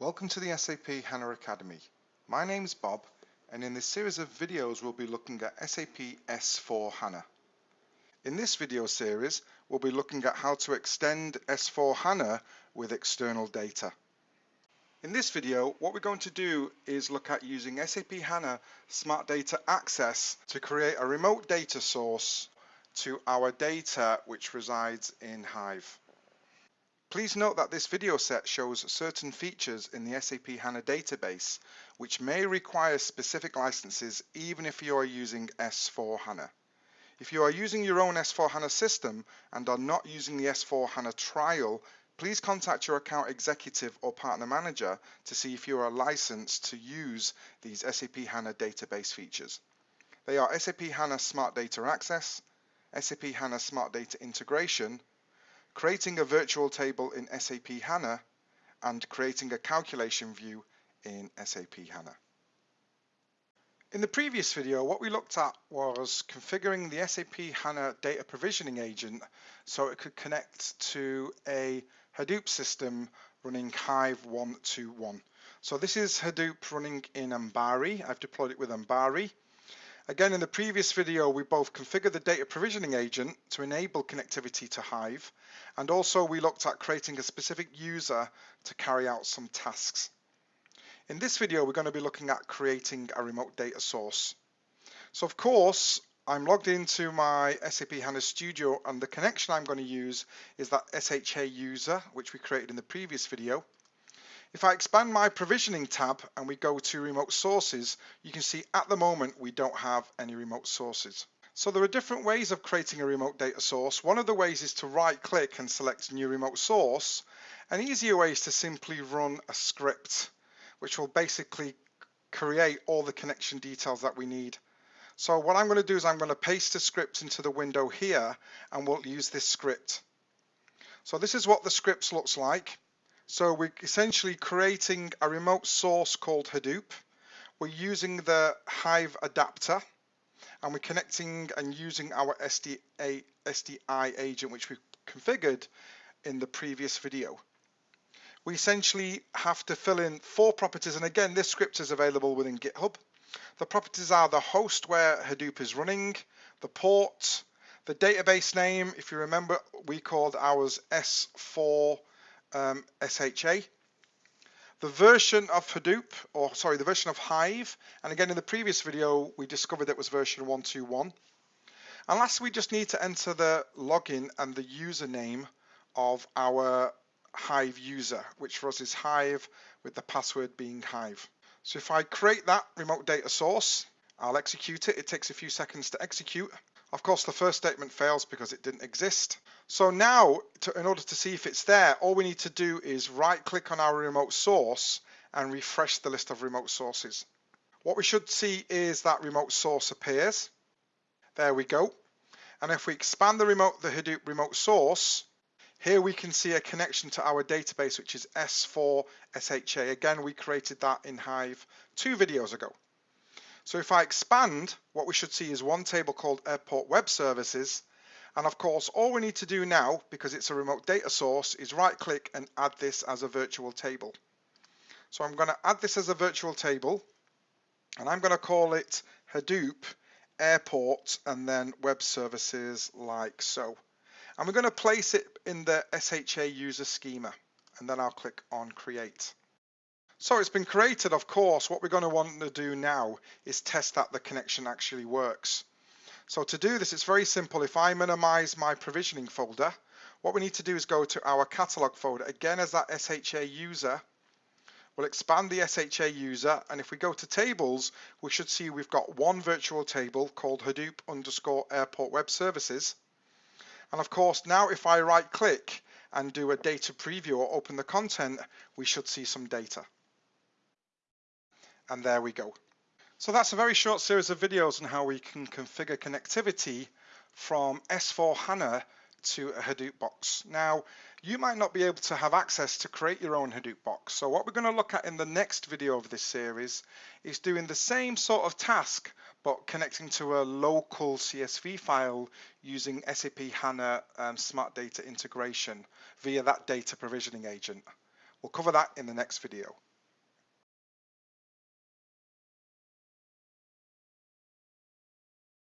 Welcome to the SAP HANA Academy. My name is Bob and in this series of videos we'll be looking at SAP S4 HANA. In this video series we'll be looking at how to extend S4 HANA with external data. In this video what we're going to do is look at using SAP HANA Smart Data Access to create a remote data source to our data which resides in Hive. Please note that this video set shows certain features in the SAP HANA database which may require specific licenses even if you are using S4 HANA. If you are using your own S4 HANA system and are not using the S4 HANA trial, please contact your account executive or partner manager to see if you are licensed to use these SAP HANA database features. They are SAP HANA Smart Data Access, SAP HANA Smart Data Integration, creating a virtual table in SAP HANA, and creating a calculation view in SAP HANA. In the previous video, what we looked at was configuring the SAP HANA data provisioning agent so it could connect to a Hadoop system running Hive 121. So this is Hadoop running in Ambari. I've deployed it with Ambari. Again, in the previous video, we both configured the data provisioning agent to enable connectivity to Hive, and also we looked at creating a specific user to carry out some tasks. In this video, we're going to be looking at creating a remote data source. So of course, I'm logged into my SAP HANA Studio and the connection I'm going to use is that SHA user, which we created in the previous video. If I expand my provisioning tab and we go to remote sources, you can see at the moment we don't have any remote sources. So there are different ways of creating a remote data source. One of the ways is to right click and select new remote source. An easier way is to simply run a script, which will basically create all the connection details that we need. So what I'm going to do is I'm going to paste the script into the window here and we'll use this script. So this is what the script looks like. So we're essentially creating a remote source called Hadoop. We're using the Hive adapter and we're connecting and using our SDA, SDI agent which we configured in the previous video. We essentially have to fill in four properties and again this script is available within GitHub. The properties are the host where Hadoop is running, the port, the database name, if you remember we called ours S4 um, SHA. The version of Hadoop, or sorry, the version of Hive, and again in the previous video we discovered that was version 121. And lastly, we just need to enter the login and the username of our Hive user, which for us is Hive with the password being Hive. So if I create that remote data source, I'll execute it. It takes a few seconds to execute. Of course, the first statement fails because it didn't exist. So now, to, in order to see if it's there, all we need to do is right click on our remote source and refresh the list of remote sources. What we should see is that remote source appears. There we go. And if we expand the remote, the Hadoop remote source, here we can see a connection to our database, which is S4 SHA. Again, we created that in Hive two videos ago. So if I expand, what we should see is one table called Airport Web Services. And of course, all we need to do now, because it's a remote data source, is right click and add this as a virtual table. So I'm going to add this as a virtual table and I'm going to call it Hadoop Airport and then Web Services like so. And we're going to place it in the SHA user schema and then I'll click on create. So it's been created, of course. What we're going to want to do now is test that the connection actually works. So to do this, it's very simple. If I minimize my provisioning folder, what we need to do is go to our catalog folder. Again, as that SHA user, we'll expand the SHA user. And if we go to tables, we should see we've got one virtual table called Hadoop underscore airport web services. And of course, now if I right click and do a data preview or open the content, we should see some data and there we go. So that's a very short series of videos on how we can configure connectivity from S4 HANA to a Hadoop box. Now, you might not be able to have access to create your own Hadoop box. So what we're going to look at in the next video of this series is doing the same sort of task, but connecting to a local CSV file using SAP HANA um, Smart Data Integration via that data provisioning agent. We'll cover that in the next video.